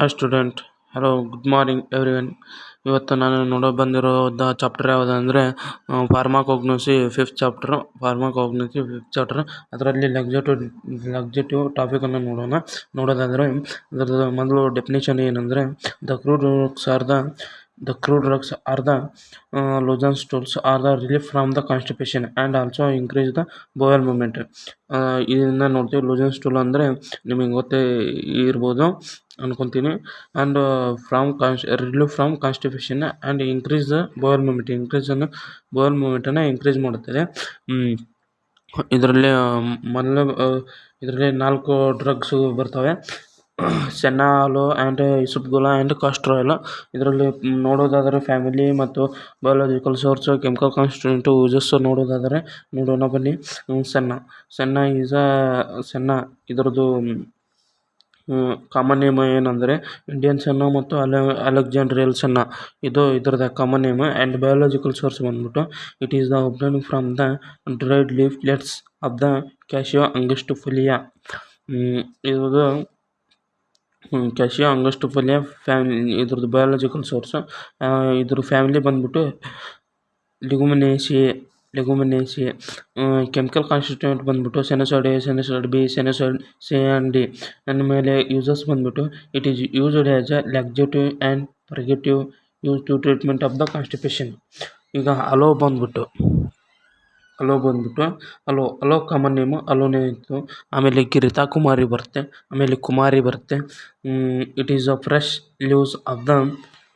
Hi student hello good morning everyone ಇವತ್ತು ನಾನು ನೋಡೋ ಬಂದಿರೋದ ಚಾಪ್ಟರ್ ಯಾವುದು ಅಂದರೆ pharmacognosy fifth chapter pharmacognosy fifth chapter ಅದರಲ್ಲಿ ಲಗ್ಜೆಟಿವ್ ಲಗ್ಜೆಟಿವ್ ಟಾಪಿಕನ್ನು ನೋಡೋಣ. ನೋಡೋದಾದರೆ, ಅದರದ್ದು ಮೊದಲು ಡೆಫಿನೇಷನ್ ಏನಂದರೆ the crude are the the crude drugs are the loosen stools are the relief from the constipation and also increase the bowel movement ಇದನ್ನು ನೋಡ್ತೀವಿ loosen stool ಅಂದರೆ ನಿಮಗೆ ಗೊತ್ತೇ ಇರ್ಬೋದು ಅನ್ಕೊತೀನಿ. And from cons relief from constipation and increase the bowel movement ಇನ್ಕ್ರೀಸನ್ನು bowel ಮೂಮೆಂಟನ್ನು increase ಮಾಡುತ್ತದೆ ಇದರಲ್ಲಿ ಮೊದಲು ಇದರಲ್ಲಿ ನಾಲ್ಕು ಡ್ರಗ್ಸು ಬರ್ತವೆ. ಸೆನ್ನಾಲು ಆ್ಯಂಡ್ ಇಸುಪ್ಗುಲ ಆ್ಯಂಡ್ ಕಾಸ್ಟ್ರ್ ಇದರಲ್ಲಿ ನೋಡೋದಾದರೆ ಫ್ಯಾಮಿಲಿ ಮತ್ತು biological source, chemical constituent uses ನೋಡೋದಾದರೆ ನೋಡೋಣ ಬನ್ನಿ. Senna. Senna is a, senna. ಇದರದ್ದು ಕಾಮನ್ ನೇಮ್ ಏನಂದರೆ ಇಂಡಿಯನ್ ಸೆನ್ನ ಮತ್ತು ಅಲೆ, ಅಲೆಕ್ಸಾಂಡ್ರಿಯಲ್ ಸೆನ್ನ. ಇದು ಇದರದ common name and biological source ಬಂದ್ಬಿಟ್ಟು it is the obtain from the dried leaflets of the Cassia angustifolia ಇದು ಕ್ಯಾಶಿಯೋ ಅಂಗಸ್ಟಿಫೋಲಿಯಾ ಫ್ಯಾಮಿಲಿ ಇದ್ರದ್ದು biological source ಇದ್ರ family ಬಂದ್ಬಿಟ್ಟು ಲಿಗುಮಿನೇಸಿಯೇ ಲೆಗುಮಿನೇಸಿಯೇ ಕೆಮಿಕಲ್ ಕಾನ್ಸ್ಟಿಟ್ಯೂಂಟ್ ಬಂದ್ಬಿಟ್ಟು sennoside A sennoside B sennoside C and D. ಆಮೇಲೆ uses ಬಂದ್ಬಿಟ್ಟು it is used as a laxative and purgative use to treatment of the constipation ಈಗ aloe ಬಂದ್ಬಿಟ್ಟು aloe ಬಂದ್ಬಿಟ್ಟು aloe aloe common name ಅಲೋನೇ ಇತ್ತು ಆಮೇಲೆ ಗಿರಿತಾ ಕುಮಾರಿ ಬರುತ್ತೆ, ಆಮೇಲೆ ಕುಮಾರಿ ಬರುತ್ತೆ. It is a fresh leaves of the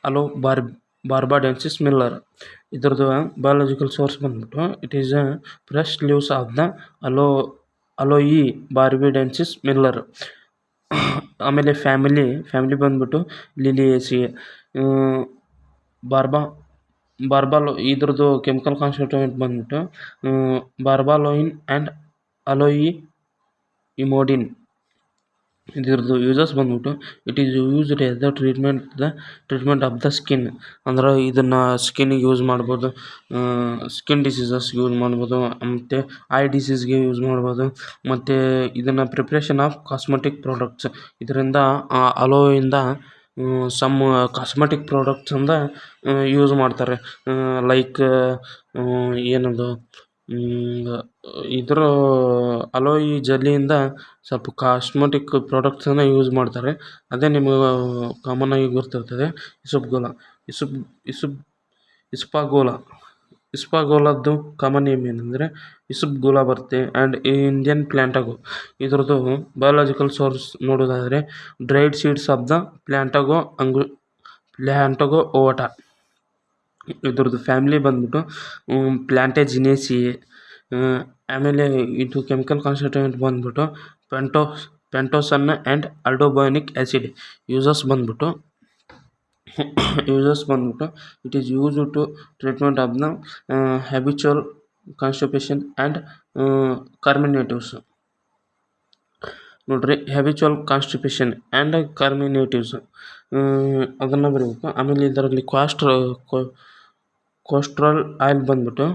aloe bar barbadensis Miller ಇದ್ರದ್ದು ಬಯಾಲಜಿಕಲ್ ಸೋರ್ಸ್ ಬಂದ್ಬಿಟ್ಟು it is a fresh leaves of the aloe aloe barbadensis Miller ಆಮೇಲೆ ಫ್ಯಾಮಿಲಿ ಫ್ಯಾಮಿಲಿ ಬಂದ್ಬಿಟ್ಟು ಲಿಲಿಯೇಸಿ ಬಾರ್ಬಾ ಬಾರ್ಬಾಲೋ ಇದ್ರದ್ದು ಕೆಮಿಕಲ್ ಕಾನ್ಸ್ಟಿಟ್ಯೂಯೆಂಟ್ ಬಂದ್ಬಿಟ್ಟು ಬಾರ್ಬಾಲೋಯಿನ್ ಆ್ಯಂಡ್ ಅಲೋಯಿ ಇಮೋಡಿನ್ ಇದ್ರದ್ದು uses ಬಂದ್ಬಿಟ್ಟು it is used as the treatment the treatment of the skin ಅಂದ್ರೆ ಇದನ್ನು ಸ್ಕಿನ್ನಿಗೆ ಯೂಸ್ ಮಾಡ್ಬೋದು ಸ್ಕಿನ್ ಡಿಸೀಸಸ್ಗೆ ಯೂಸ್ ಮಾಡ್ಬೋದು, ಮತ್ತು ಐ ಡಿಸೀಸ್ಗೆ ಯೂಸ್ ಮಾಡ್ಬೋದು, ಮತ್ತು ಇದನ್ನು ಪ್ರಿಪ್ರೇಷನ್ ಆಫ್ ಕಾಸ್ಮೆಟಿಕ್ ಪ್ರಾಡಕ್ಟ್ಸ್ ಇದರಿಂದ ಅಲೋಯಿಂದ ಸಮ್ ಕಾಸ್ಮೆಟಿಕ್ ಪ್ರಾಡಕ್ಟ್ಸಿಂದ ಯೂಸ್ ಮಾಡ್ತಾರೆ. ಲೈಕ್ ಏನದು ಇದ್ರ ಅಲೋಯಿ ಜೆಲ್ಲಿಯಿಂದ ಸ್ವಲ್ಪ ಕಾಸ್ಮೆಟಿಕ್ ಪ್ರಾಡಕ್ಟ್ಸನ್ನು ಯೂಸ್ ಮಾಡ್ತಾರೆ. ಅದೇ ನಿಮಗೆ ಕಾಮನ್ನಾಗಿ ಗೊತ್ತಿರ್ತದೆ. ಇಸುಪ್ಗೋಲ ಇಸುಬ್ ಇಸುಪ್ ಇಸ್ಪಾಗೋಲ ಇಸ್ಪಾಗೋಲದ್ದು ಕಾಮನ್ ನೇಮ್ ಏನಂದರೆ ಇಸುಪ್ಗೋಲ ಬರುತ್ತೆ ಆ್ಯಂಡ್ ಇಂಡಿಯನ್ ಪ್ಲ್ಯಾಂಟಗೋ ಇದ್ರದ್ದು ಬಯೋಲಾಜಿಕಲ್ ಸೋರ್ಸ್ ನೋಡೋದಾದರೆ dried seeds of the Plantago Angu ಪ್ಲ್ಯಾಂಟಾಗೋ ovata ಇದ್ರದ್ದು ಫ್ಯಾಮಿಲಿ ಬಂದ್ಬಿಟ್ಟು ಎ ಆಮೇಲೆ ಇದು ಕೆಮಿಕಲ್ ಕಾನ್ಸ್ಟಿಟ್ಯೂಂಟ್ ಬಂದ್ಬಿಟ್ಟು ಪೆಂಟೋ pentosan and aldobionic acid uses ಬಂದ್ಬಿಟ್ಟು ಯೂಸಸ್ ಬಂದ್ಬಿಟ್ಟು it is use to treatment of the habitual constipation and carminatives ನೋಡಿರಿ ಹ್ಯಾಬಿಚುವಲ್ ಕಾನ್ಸ್ಟಿಪೇಷನ್ ಆ್ಯಂಡ್ ಕಾರ್ಮಿನೇಟಿವ್ಸ್ ಅದನ್ನು ಬರೀಬೇಕು. ಆಮೇಲೆ ಇದರಲ್ಲಿ ಕ್ವಾಸ್ಟ್ರ ಕೋಸ್ಟ್ರಲ್ ಆಯಿಲ್ ಬಂದ್ಬಿಟ್ಟು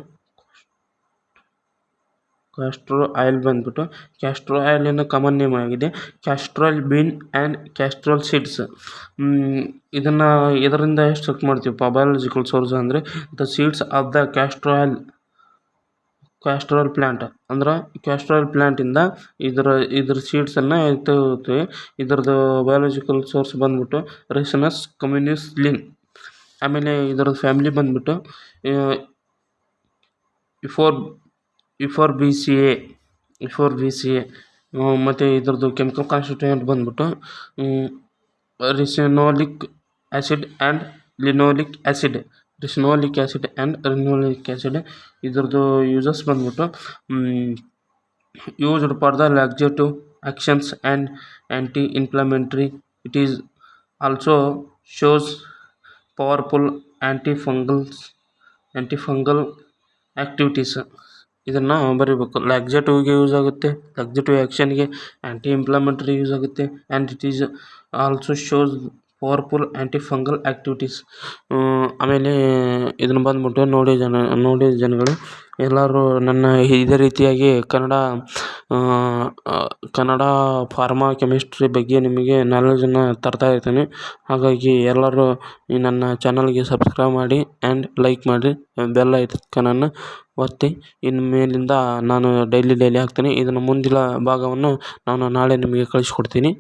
ಕ್ಯಾಸ್ಟ್ರೋ ಆಯಿಲ್ ಬಂದ್ಬಿಟ್ಟು ಕ್ಯಾಸ್ಟ್ರೋ ಆಯಿಲಿನ ಕಾಮನ್ ನೇಮ್ ಆಗಿದೆ. Castor bean and castor seeds ಇದನ್ನು ಇದರಿಂದ ಎಕ್ಸ್ಟ್ರಾಕ್ಟ್ ಮಾಡ್ತೀವಿ? ಬಯಾಲಜಿಕಲ್ ಸೋರ್ಸ್ ಅಂದರೆ the seeds of the castor oil castor plant ಅಂದ್ರೆ ಕ್ಯಾಸ್ಟ್ರೋಲ್ ಪ್ಲ್ಯಾಂಟಿಂದ ಇದರ, ಇದ್ರ ಸೀಡ್ಸನ್ನು ತಗೋತೀವಿ ಇದ್ರದ್ದು ಬಯಾಲಜಿಕಲ್ ಸೋರ್ಸ್ ಬಂದ್ಬಿಟ್ಟು ರೆಸಿನಸ್ ಕಮ್ಯುನಿಸ್ಲಿನ್ ಆಮೇಲೆ ಇದರದ್ದು ಫ್ಯಾಮಿಲಿ ಬಂದ್ಬಿಟ್ಟು Euphor Euphorbiaceae ಇಫೋರ್ B C A ಮತ್ತು ಇದರದ್ದು ಕೆಮಿಕಲ್ ಕಾನ್ಸ್ಟಿಟ್ಯೂಂಟ್ ಬಂದ್ಬಿಟ್ಟು ricinoleic acid and linoleic acid ricinoleic acid and linoleic acid ಇದ್ರದ್ದು ಯೂಸಸ್ ಬಂದ್ಬಿಟ್ಟು used for the laxative actions and anti inflammatory it is also shows powerful anti fungals anti fungal activities ಇದನ್ನು ಬರೀಬೇಕು. ಲ್ಯಾಕ್ಸೇಟಿವ್ಗೆ use ಆಗುತ್ತೆ. Laxative ಆ್ಯಕ್ಷನ್ಗೆ anti inflammatory use ಆಗುತ್ತೆ. And it is also shows powerful anti fungal activities ಆಮೇಲೆ ಇದನ್ನು ಬಂದ್ಬಿಟ್ಟು ನೋಡಿ ಜನ, ನೋಡಿ ಜನಗಳು. ಎಲ್ಲರೂ ನನ್ನ ಇದೇ ರೀತಿಯಾಗಿ ಕನ್ನಡ ಕನ್ನಡ ಫಾರ್ಮಾ ಕೆಮಿಸ್ಟ್ರಿ ಬಗ್ಗೆ ನಿಮಗೆ ನಾಲೆಜನ್ನು ತರ್ತಾ ಇರ್ತೀನಿ. ಹಾಗಾಗಿ ಎಲ್ಲರೂ ಈ ನನ್ನ ಚಾನಲ್ಗೆ ಸಬ್ಸ್ಕ್ರೈಬ್ ಮಾಡಿ ಆ್ಯಂಡ್ ಲೈಕ್ ಮಾಡಿ. ಬೆಲ್ ಐಕನನ್ನು ಒತ್ತಿ. ಇನ್ನು ಮೇಲಿಂದ ನಾನು ಡೈಲಿ ಡೈಲಿ ಹಾಕ್ತೀನಿ. ಇದನ್ನು ಮುಂದಿನ ಭಾಗವನ್ನು ನಾನು ನಾಳೆ ನಿಮಗೆ ಕಳಿಸ್ಕೊಡ್ತೀನಿ.